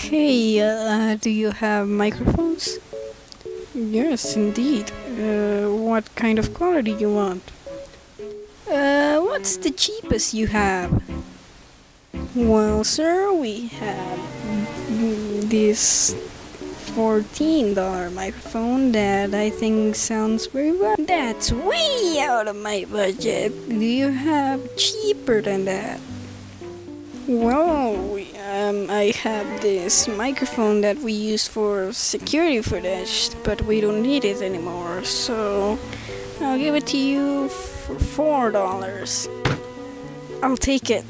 Hey, uh, do you have microphones? Yes, indeed. Uh, what kind of quality you want? Uh, what's the cheapest you have? Well, sir, we have this $14 microphone that I think sounds very well. That's way out of my budget. Do you have cheaper than that? Well, um, I have this microphone that we use for security footage, but we don't need it anymore, so I'll give it to you for four dollars. I'll take it.